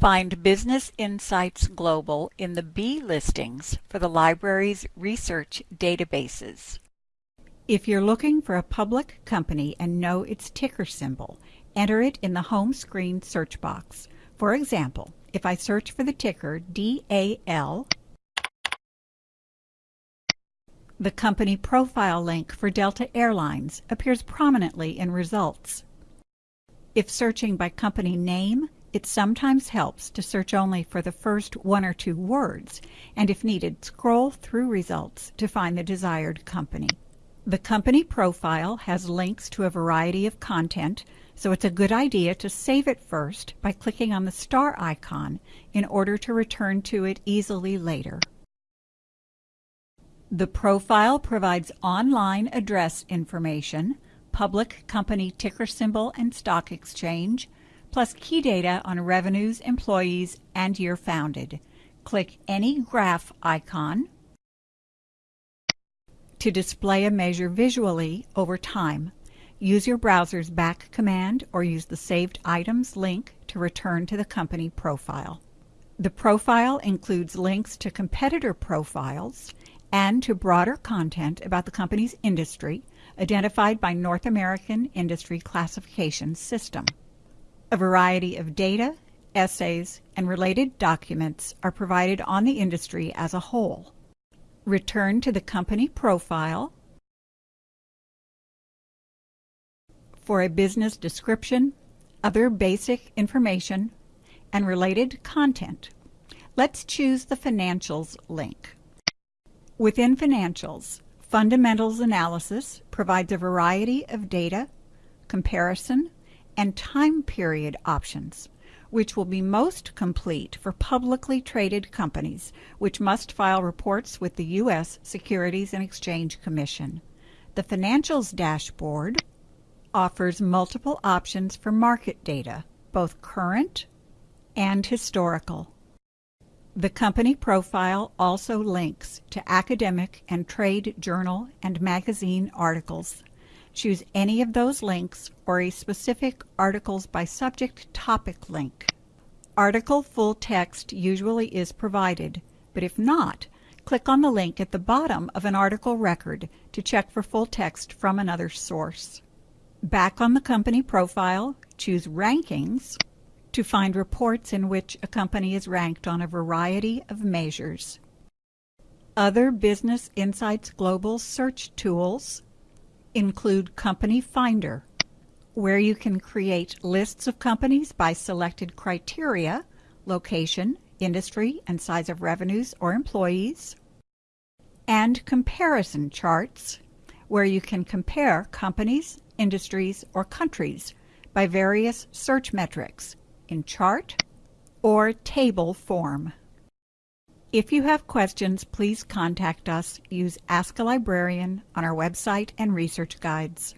Find Business Insights Global in the B listings for the library's research databases. If you're looking for a public company and know its ticker symbol, enter it in the home screen search box. For example, if I search for the ticker DAL, the company profile link for Delta Airlines appears prominently in results. If searching by company name, it sometimes helps to search only for the first one or two words, and if needed, scroll through results to find the desired company. The company profile has links to a variety of content, so it's a good idea to save it first by clicking on the star icon in order to return to it easily later. The profile provides online address information, public company ticker symbol and stock exchange, plus key data on revenues, employees, and year founded. Click any graph icon to display a measure visually over time. Use your browser's back command or use the Saved Items link to return to the company profile. The profile includes links to competitor profiles and to broader content about the company's industry identified by North American Industry Classification System. A variety of data, essays, and related documents are provided on the industry as a whole. Return to the company profile for a business description, other basic information, and related content. Let's choose the Financials link. Within Financials, Fundamentals Analysis provides a variety of data, comparison, and time period options, which will be most complete for publicly traded companies, which must file reports with the U.S. Securities and Exchange Commission. The Financials dashboard offers multiple options for market data, both current and historical. The company profile also links to academic and trade journal and magazine articles. Choose any of those links or a specific Articles by Subject topic link. Article full text usually is provided, but if not, click on the link at the bottom of an article record to check for full text from another source. Back on the company profile, choose Rankings to find reports in which a company is ranked on a variety of measures. Other Business Insights Global search tools include Company Finder, where you can create lists of companies by selected criteria, location, industry, and size of revenues or employees, and comparison charts, where you can compare companies, industries, or countries by various search metrics in chart or table form. If you have questions, please contact us. Use Ask a Librarian on our website and research guides.